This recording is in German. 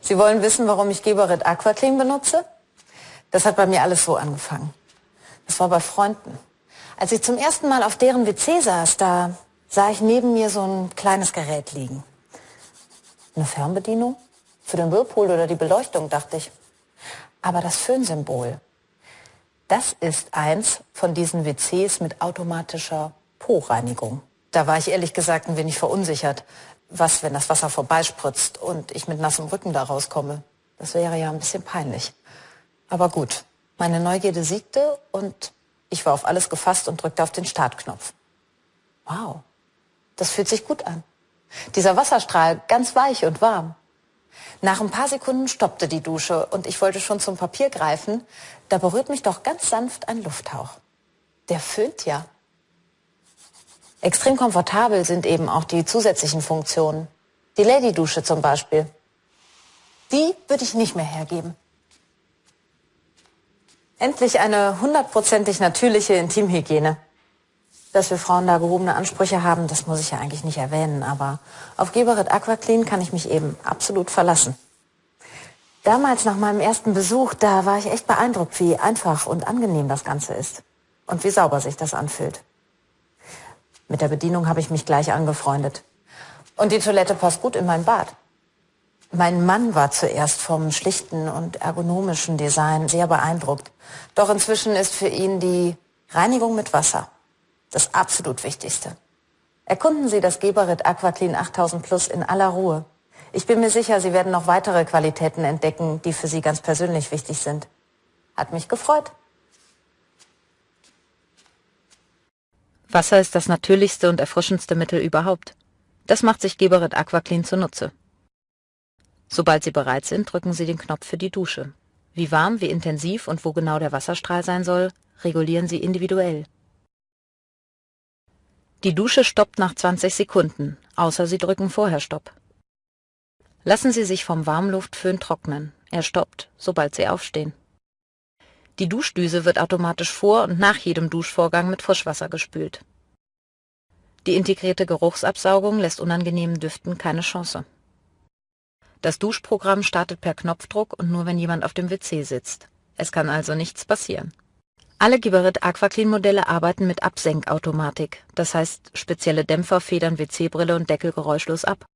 Sie wollen wissen, warum ich Geberit Aquaclean benutze? Das hat bei mir alles so angefangen. Das war bei Freunden. Als ich zum ersten Mal auf deren WC saß, da sah ich neben mir so ein kleines Gerät liegen. Eine Fernbedienung? Für den Whirlpool oder die Beleuchtung, dachte ich. Aber das Föhnsymbol, das ist eins von diesen WCs mit automatischer Po-Reinigung. Da war ich ehrlich gesagt ein wenig verunsichert. Was, wenn das Wasser vorbeispritzt und ich mit nassem Rücken da rauskomme? Das wäre ja ein bisschen peinlich. Aber gut, meine Neugierde siegte und ich war auf alles gefasst und drückte auf den Startknopf. Wow, das fühlt sich gut an. Dieser Wasserstrahl ganz weich und warm. Nach ein paar Sekunden stoppte die Dusche und ich wollte schon zum Papier greifen. Da berührt mich doch ganz sanft ein Lufthauch. Der föhnt ja. Extrem komfortabel sind eben auch die zusätzlichen Funktionen. Die Lady-Dusche zum Beispiel. Die würde ich nicht mehr hergeben. Endlich eine hundertprozentig natürliche Intimhygiene. Dass wir Frauen da gehobene Ansprüche haben, das muss ich ja eigentlich nicht erwähnen, aber auf Geberit Aquaclean kann ich mich eben absolut verlassen. Damals nach meinem ersten Besuch, da war ich echt beeindruckt, wie einfach und angenehm das Ganze ist und wie sauber sich das anfühlt. Mit der Bedienung habe ich mich gleich angefreundet. Und die Toilette passt gut in mein Bad. Mein Mann war zuerst vom schlichten und ergonomischen Design sehr beeindruckt. Doch inzwischen ist für ihn die Reinigung mit Wasser das absolut Wichtigste. Erkunden Sie das Geberit Aquaclean 8000 Plus in aller Ruhe. Ich bin mir sicher, Sie werden noch weitere Qualitäten entdecken, die für Sie ganz persönlich wichtig sind. Hat mich gefreut. Wasser ist das natürlichste und erfrischendste Mittel überhaupt. Das macht sich Geberit Aquaclean zunutze. Sobald Sie bereit sind, drücken Sie den Knopf für die Dusche. Wie warm, wie intensiv und wo genau der Wasserstrahl sein soll, regulieren Sie individuell. Die Dusche stoppt nach 20 Sekunden, außer Sie drücken vorher Stopp. Lassen Sie sich vom Warmluftföhn trocknen. Er stoppt, sobald Sie aufstehen. Die Duschdüse wird automatisch vor und nach jedem Duschvorgang mit Frischwasser gespült. Die integrierte Geruchsabsaugung lässt unangenehmen Düften keine Chance. Das Duschprogramm startet per Knopfdruck und nur wenn jemand auf dem WC sitzt. Es kann also nichts passieren. Alle Geberit Aquaclean Modelle arbeiten mit Absenkautomatik, das heißt spezielle Dämpfer federn WC-Brille und Deckel geräuschlos ab